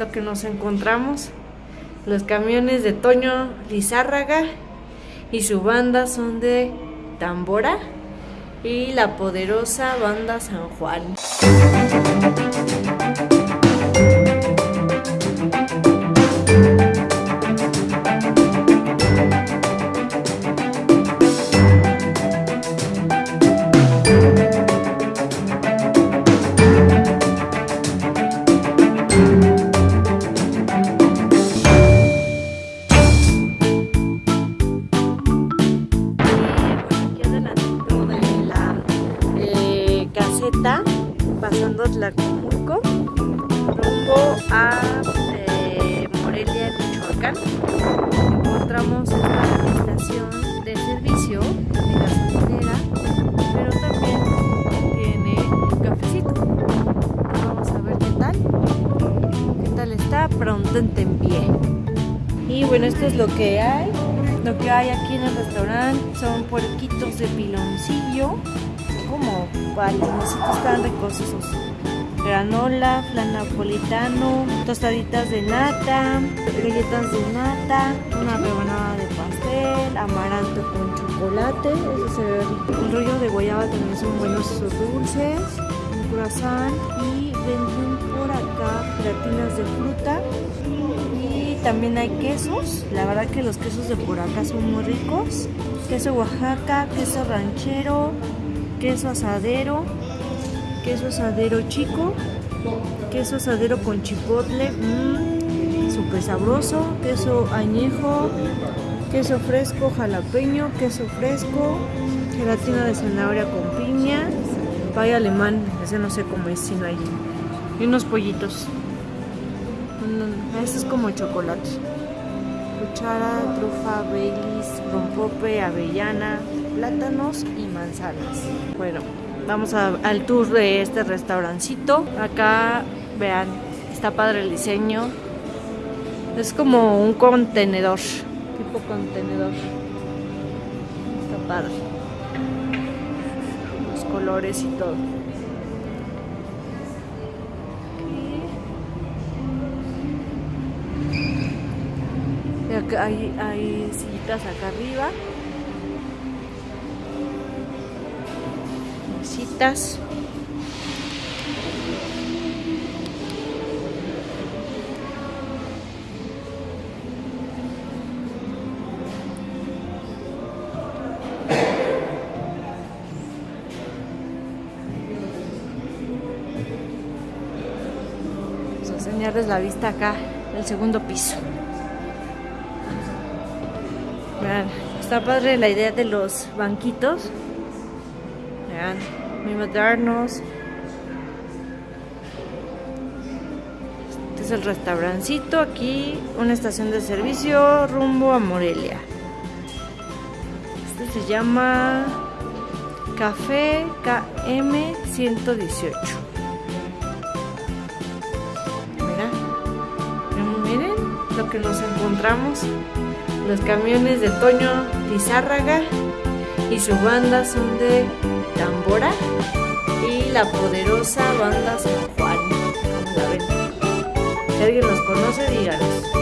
lo que nos encontramos. Los camiones de Toño Lizárraga y su banda son de Tambora y la poderosa banda San Juan. Pasando Tlacomulco, rumbo a eh, Morelia, Michoacán. Encontramos esta estación de servicio de gasolinera, pero también tiene cafecito. Vamos a ver qué tal. ¿Qué tal está? Pronto en pie. Y bueno, esto es lo que hay. Lo que hay aquí en el restaurante son puerquitos de piloncillo, como tan ricos esos. Granola, flan napolitano, tostaditas de nata, galletas de nata, una rebanada de pastel, amaranto con chocolate, eso se ve rollo de guayaba también son buenos esos dulces, un croissant y venden por acá gelatinas de fruta y también hay quesos. La verdad que los quesos de por acá son muy ricos. Queso Oaxaca, queso ranchero, queso asadero, queso asadero chico, queso asadero con chipotle, mmm, súper sabroso, queso añejo, queso fresco jalapeño, queso fresco, gelatina de zanahoria con piña, pay alemán, ese no sé cómo es, si no hay, y unos pollitos. Este es como chocolate. Cuchara, trufa, baileys, rompope, avellana, plátanos y manzanas. Bueno, vamos a- al tour de este restaurancito. Acá, vean, está padre el diseño. Es como un contenedor, tipo contenedor. Está padre. Los colores y todo. Hay, hay sillitas acá arriba. Mesitas. Enseñarles la vista acá, del segundo piso. Vean, está padre la idea de los banquitos. Vean, muy modernos. Este es el restaurancito. Aquí una estación de servicio rumbo a Morelia. Este se llama Café KM 118. Mira, miren lo que nos encontramos. Los camiones de Toño Lizárraga y su banda son de Tambora y la poderosa banda San Juan. Como la ven. Si alguien los conoce, díganos.